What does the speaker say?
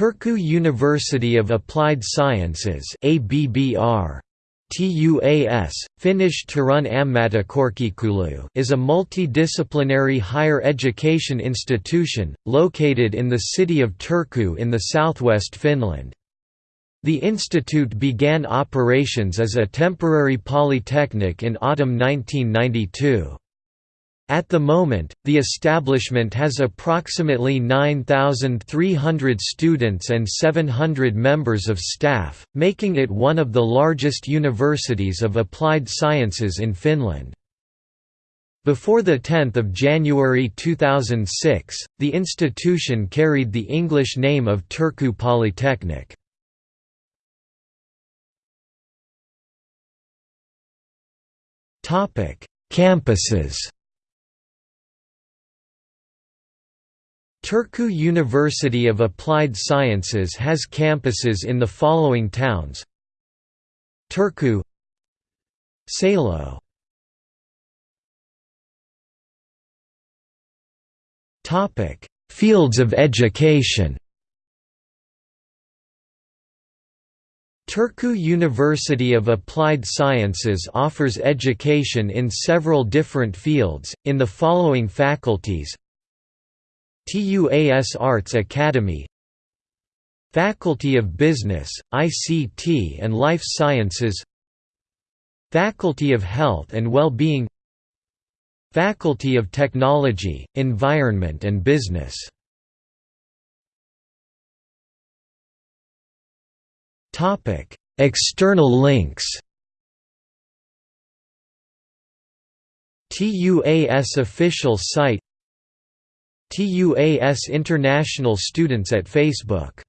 Turku University of Applied Sciences ABBR TUAS, Finnish Turun Ammattikorkeakoulu is a multidisciplinary higher education institution, located in the city of Turku in the southwest Finland. The institute began operations as a temporary polytechnic in autumn 1992. At the moment, the establishment has approximately 9,300 students and 700 members of staff, making it one of the largest universities of applied sciences in Finland. Before 10 January 2006, the institution carried the English name of Turku Polytechnic. Campuses Turku University of Applied Sciences has campuses in the following towns. Turku Salo Fields of education. Turku University of Applied Sciences offers education in several different fields, in the following faculties TUAS Arts Academy Faculty of Business, ICT and Life Sciences Faculty of Health and Well-being Faculty of Technology, Environment and Business. External links. TUAS official site TUAS International Students at Facebook